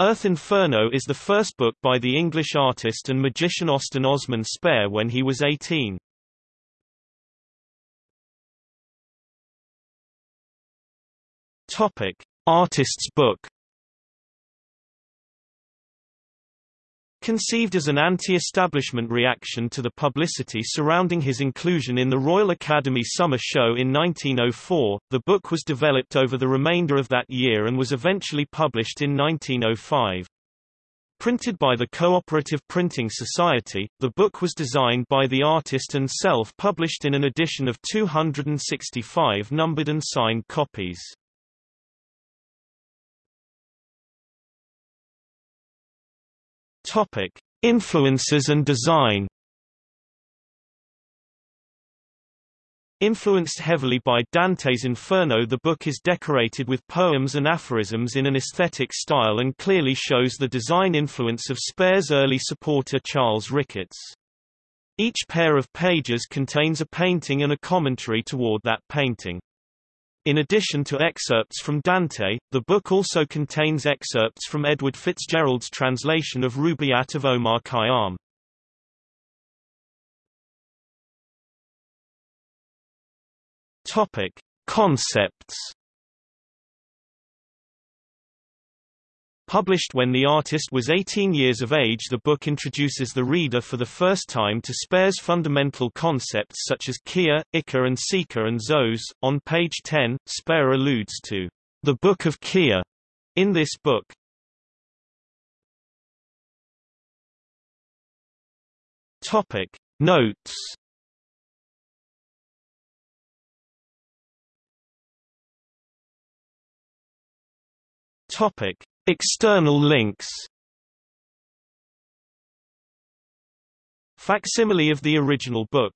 Earth Inferno is the first book by the English artist and magician Austin Osman Spare when he was 18. Topic: Artist's book. Conceived as an anti-establishment reaction to the publicity surrounding his inclusion in the Royal Academy Summer Show in 1904, the book was developed over the remainder of that year and was eventually published in 1905. Printed by the Cooperative Printing Society, the book was designed by the artist and self-published in an edition of 265 numbered and signed copies. Topic: Influences and design. Influenced heavily by Dante's Inferno the book is decorated with poems and aphorisms in an aesthetic style and clearly shows the design influence of Spare's early supporter Charles Ricketts. Each pair of pages contains a painting and a commentary toward that painting. In addition to excerpts from Dante, the book also contains excerpts from Edward Fitzgerald's translation of Rubaiyat of Omar Khayyam. Topic: Concepts Published when the artist was 18 years of age the book introduces the reader for the first time to Spare's fundamental concepts such as Kia, Ika and Sika and Zos. On page 10, Spare alludes to the Book of Kia in this book. Topic Notes Topic External links. Facsimile of the original book